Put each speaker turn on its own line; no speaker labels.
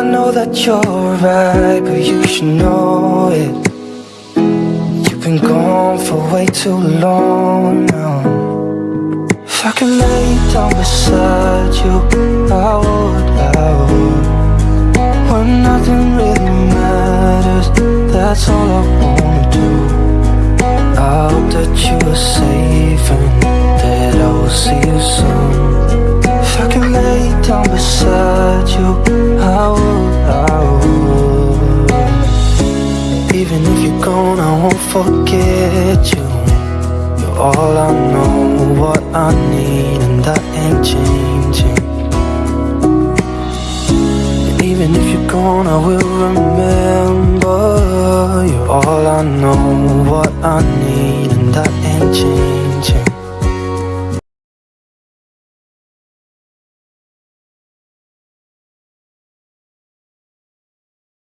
I know that you're right, but you should know it. You've been gone for way too long now. If I could lay down beside you, I would, I would. When nothing really matters, that's all I wanna do. I hope that you are safe and beside you, I would, I would. Even if you're gone, I won't forget you. You're all I know, what I need, and that ain't changing. And even if you're gone, I will remember. You're all I know, what I need, and that ain't changing.